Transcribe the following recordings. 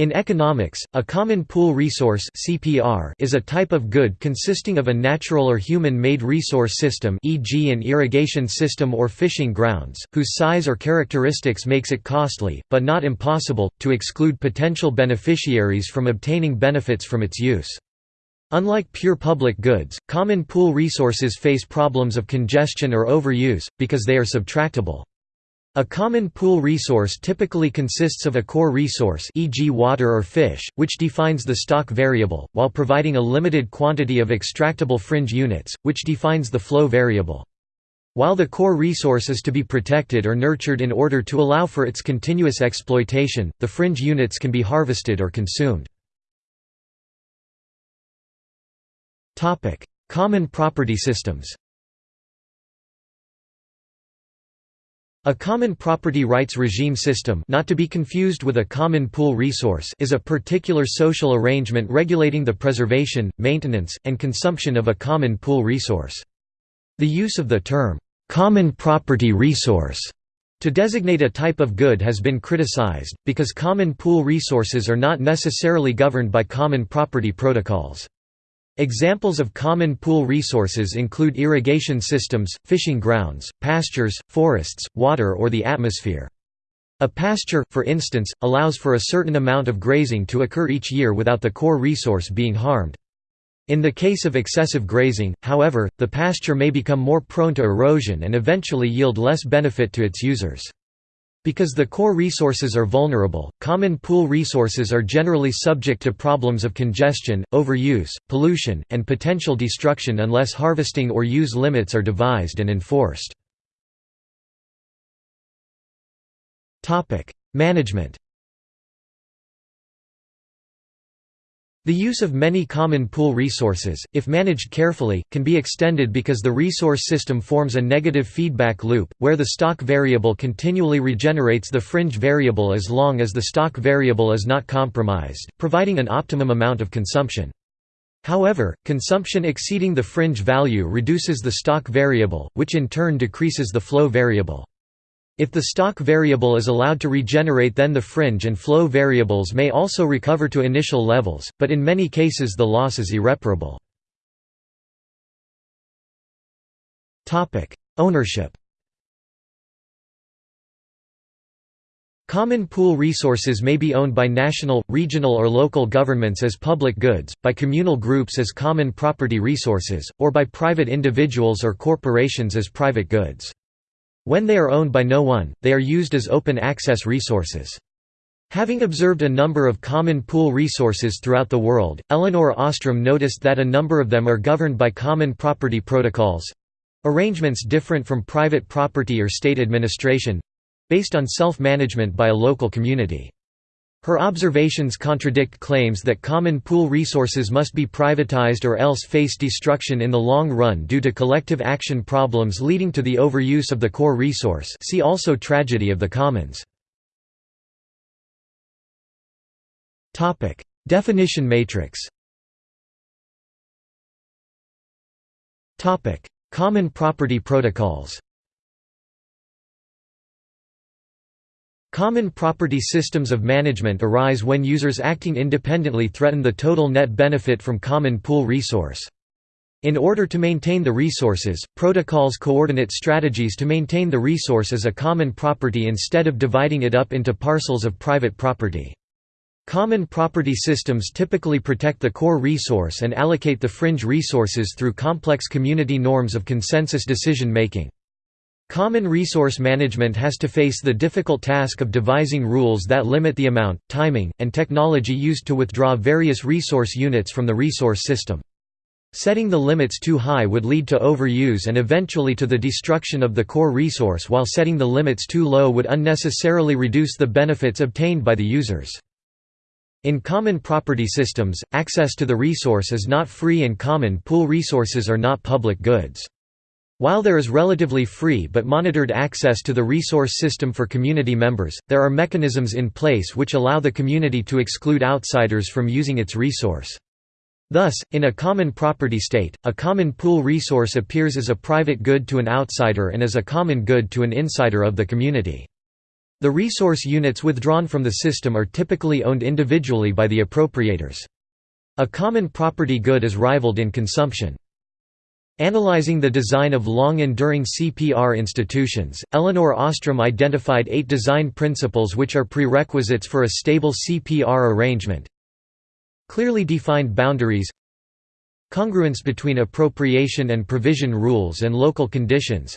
In economics, a common pool resource (CPR) is a type of good consisting of a natural or human-made resource system, e.g., an irrigation system or fishing grounds, whose size or characteristics makes it costly, but not impossible, to exclude potential beneficiaries from obtaining benefits from its use. Unlike pure public goods, common pool resources face problems of congestion or overuse, because they are subtractable. A common pool resource typically consists of a core resource e.g. water or fish, which defines the stock variable, while providing a limited quantity of extractable fringe units, which defines the flow variable. While the core resource is to be protected or nurtured in order to allow for its continuous exploitation, the fringe units can be harvested or consumed. Common property systems A common property rights regime system not to be confused with a common pool resource is a particular social arrangement regulating the preservation, maintenance, and consumption of a common pool resource. The use of the term, "'common property resource' to designate a type of good has been criticized, because common pool resources are not necessarily governed by common property protocols. Examples of common pool resources include irrigation systems, fishing grounds, pastures, forests, water or the atmosphere. A pasture, for instance, allows for a certain amount of grazing to occur each year without the core resource being harmed. In the case of excessive grazing, however, the pasture may become more prone to erosion and eventually yield less benefit to its users. Because the core resources are vulnerable, common pool resources are generally subject to problems of congestion, overuse, pollution, and potential destruction unless harvesting or use limits are devised and enforced. Management The use of many common pool resources, if managed carefully, can be extended because the resource system forms a negative feedback loop, where the stock variable continually regenerates the fringe variable as long as the stock variable is not compromised, providing an optimum amount of consumption. However, consumption exceeding the fringe value reduces the stock variable, which in turn decreases the flow variable. If the stock variable is allowed to regenerate then the fringe and flow variables may also recover to initial levels, but in many cases the loss is irreparable. Ownership Common pool resources may be owned by national, regional or local governments as public goods, by communal groups as common property resources, or by private individuals or corporations as private goods. When they are owned by no one, they are used as open access resources. Having observed a number of common pool resources throughout the world, Elinor Ostrom noticed that a number of them are governed by common property protocols—arrangements different from private property or state administration—based on self-management by a local community. Her observations contradict claims that common pool resources must be privatized or else face destruction in the long run due to collective action problems leading to the overuse of the core resource. See also Tragedy of the Commons. Definition matrix. Common property protocols Common property systems of management arise when users acting independently threaten the total net benefit from common pool resource. In order to maintain the resources, protocols coordinate strategies to maintain the resource as a common property instead of dividing it up into parcels of private property. Common property systems typically protect the core resource and allocate the fringe resources through complex community norms of consensus decision-making. Common resource management has to face the difficult task of devising rules that limit the amount, timing, and technology used to withdraw various resource units from the resource system. Setting the limits too high would lead to overuse and eventually to the destruction of the core resource while setting the limits too low would unnecessarily reduce the benefits obtained by the users. In common property systems, access to the resource is not free and common pool resources are not public goods. While there is relatively free but monitored access to the resource system for community members, there are mechanisms in place which allow the community to exclude outsiders from using its resource. Thus, in a common property state, a common pool resource appears as a private good to an outsider and as a common good to an insider of the community. The resource units withdrawn from the system are typically owned individually by the appropriators. A common property good is rivaled in consumption. Analyzing the design of long-enduring CPR institutions, Elinor Ostrom identified eight design principles which are prerequisites for a stable CPR arrangement. Clearly defined boundaries Congruence between appropriation and provision rules and local conditions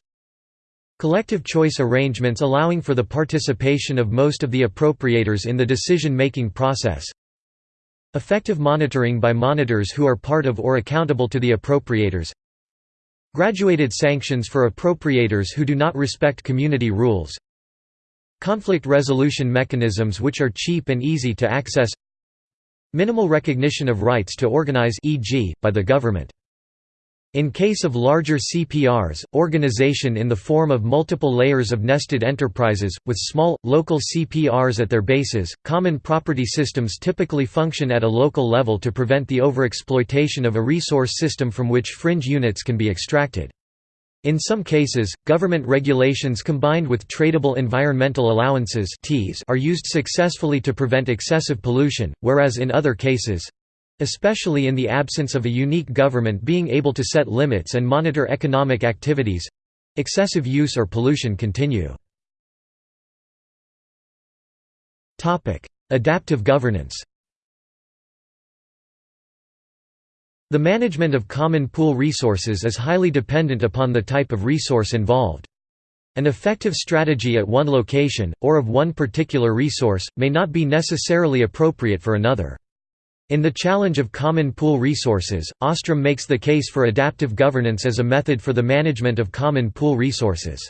Collective choice arrangements allowing for the participation of most of the appropriators in the decision-making process Effective monitoring by monitors who are part of or accountable to the appropriators Graduated sanctions for appropriators who do not respect community rules Conflict resolution mechanisms which are cheap and easy to access Minimal recognition of rights to organize e.g., by the government in case of larger CPRs, organization in the form of multiple layers of nested enterprises, with small, local CPRs at their bases, common property systems typically function at a local level to prevent the overexploitation of a resource system from which fringe units can be extracted. In some cases, government regulations combined with tradable environmental allowances are used successfully to prevent excessive pollution, whereas in other cases, especially in the absence of a unique government being able to set limits and monitor economic activities excessive use or pollution continue. Adaptive governance The management of common pool resources is highly dependent upon the type of resource involved. An effective strategy at one location, or of one particular resource, may not be necessarily appropriate for another. In The Challenge of Common Pool Resources, Ostrom makes the case for adaptive governance as a method for the management of common pool resources.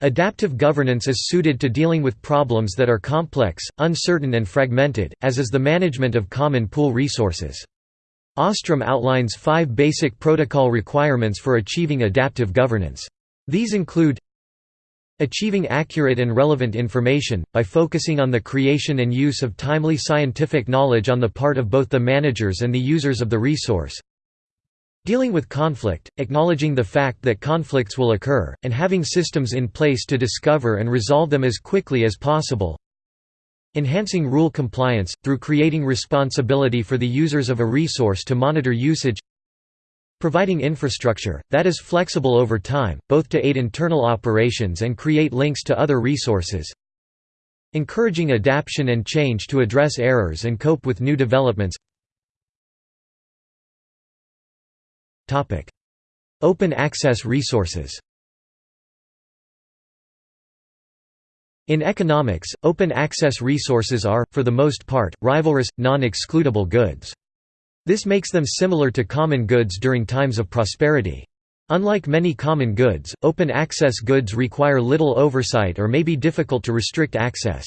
Adaptive governance is suited to dealing with problems that are complex, uncertain and fragmented, as is the management of common pool resources. Ostrom outlines five basic protocol requirements for achieving adaptive governance. These include Achieving accurate and relevant information, by focusing on the creation and use of timely scientific knowledge on the part of both the managers and the users of the resource. Dealing with conflict, acknowledging the fact that conflicts will occur, and having systems in place to discover and resolve them as quickly as possible. Enhancing rule compliance, through creating responsibility for the users of a resource to monitor usage Providing infrastructure, that is flexible over time, both to aid internal operations and create links to other resources. Encouraging adaptation and change to address errors and cope with new developments. Open access resources In economics, open access resources are, for the most part, rivalrous, non-excludable goods. This makes them similar to common goods during times of prosperity. Unlike many common goods, open access goods require little oversight or may be difficult to restrict access.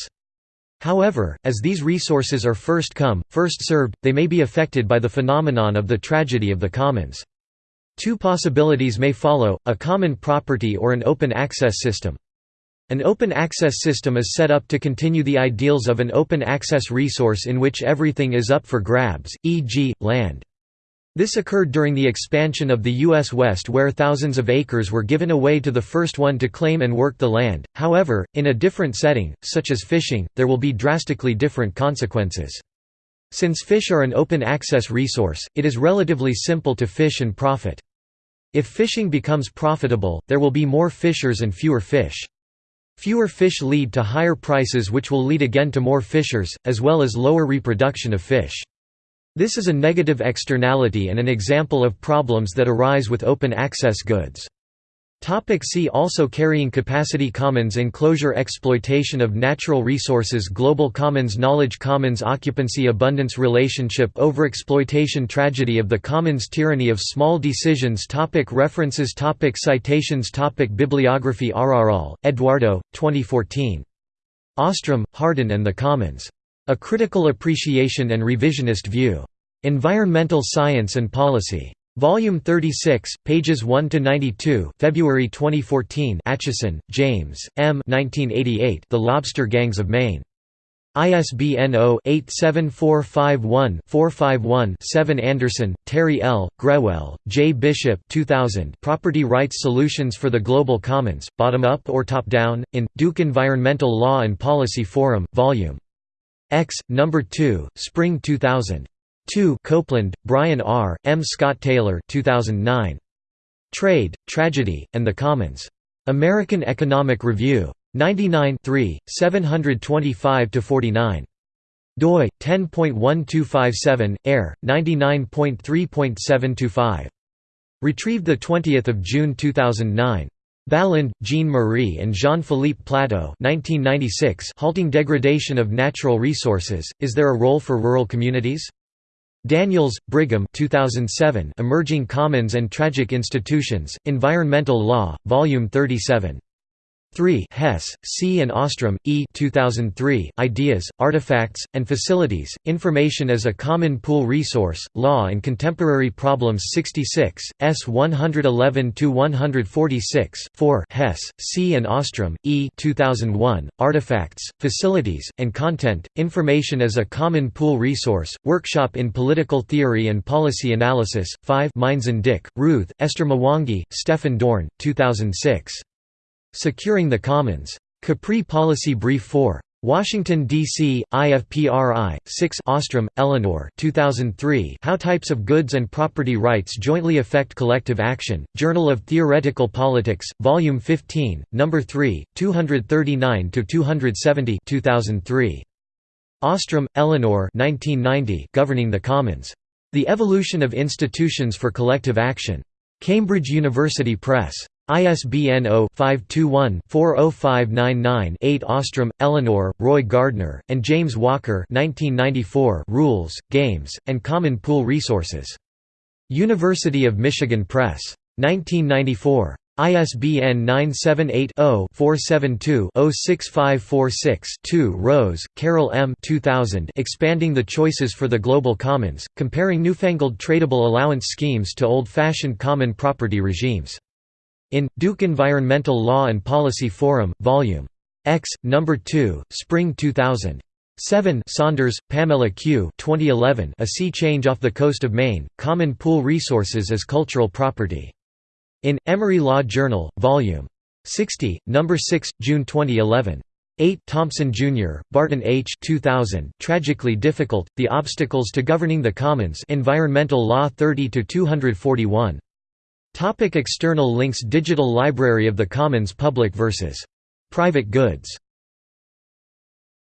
However, as these resources are first come, first served, they may be affected by the phenomenon of the tragedy of the commons. Two possibilities may follow, a common property or an open access system. An open access system is set up to continue the ideals of an open access resource in which everything is up for grabs, e.g., land. This occurred during the expansion of the U.S. West where thousands of acres were given away to the first one to claim and work the land, however, in a different setting, such as fishing, there will be drastically different consequences. Since fish are an open access resource, it is relatively simple to fish and profit. If fishing becomes profitable, there will be more fishers and fewer fish. Fewer fish lead to higher prices which will lead again to more fishers, as well as lower reproduction of fish. This is a negative externality and an example of problems that arise with open access goods. Topic see also Carrying capacity Commons enclosure Exploitation of natural resources Global Commons Knowledge Commons Occupancy Abundance Relationship Overexploitation Tragedy of the Commons Tyranny of small decisions topic References topic Citations topic Bibliography Araral, Eduardo, 2014. Ostrom, Hardin and the Commons. A Critical Appreciation and Revisionist View. Environmental Science and Policy. Volume 36, pages 1 to 92. February 2014. Acheson, James, M. 1988. The Lobster Gangs of Maine. ISBN 0-87451-451-7 Anderson, Terry L., Grewell, J. Bishop 2000 Property Rights Solutions for the Global Commons, Bottom-Up or Top-Down, in, Duke Environmental Law and Policy Forum, Vol. X, No. 2, Spring 2000. 2 Copeland, Brian R., M. Scott Taylor 2009. Trade, Tragedy, and the Commons. American Economic Review. 99 725–49. doi 10.1257 air 99.3.725 retrieved 20 June 2009 Baland, Jean-Marie and Jean-Philippe Platteau 1996 Halting degradation of natural resources, is there a role for rural communities? Daniels, Brigham 2007 Emerging Commons and Tragic Institutions, Environmental Law, Volume 37. 3 Hess, C. and Ostrom, E. 2003, Ideas, Artifacts, and Facilities, Information as a Common Pool Resource, Law and Contemporary Problems 66, S. 111–146 4 Hess, C. and Ostrom, E. 2001, Artifacts, Facilities, and Content, Information as a Common Pool Resource, Workshop in Political Theory and Policy Analysis, 5 Meinzen-Dick, Ruth, Esther Mwangi, Stefan Dorn, 2006. Securing the Commons. Capri Policy Brief 4. Washington, D.C., IFPRI, 6 Ostrom, Elinor 2003 How Types of Goods and Property Rights Jointly Affect Collective Action, Journal of Theoretical Politics, Volume 15, No. 3, 239–270 2003. Ostrom, Elinor 1990 Governing the Commons. The Evolution of Institutions for Collective Action. Cambridge University Press. ISBN 0-521-40599-8 Ostrom, Elinor, Roy Gardner, and James Walker 1994 Rules, Games, and Common Pool Resources. University of Michigan Press. 1994. ISBN 978-0-472-06546-2 Rose, Carol M. 2000 Expanding the Choices for the Global Commons, Comparing Newfangled Tradable Allowance Schemes to Old-Fashioned Common Property Regimes. In, Duke Environmental Law and Policy Forum, Vol. X, No. 2, Spring 2000. 7 Saunders, Pamela Q. 2011 A Sea Change Off the Coast of Maine, Common Pool Resources as Cultural Property. In, Emory Law Journal, Vol. 60, No. 6, June 2011. 8 Thompson, Jr., Barton H. 2000, Tragically Difficult, The Obstacles to Governing the Commons Environmental Law 30–241. Topic external links Digital Library of the Commons Public vs. Private Goods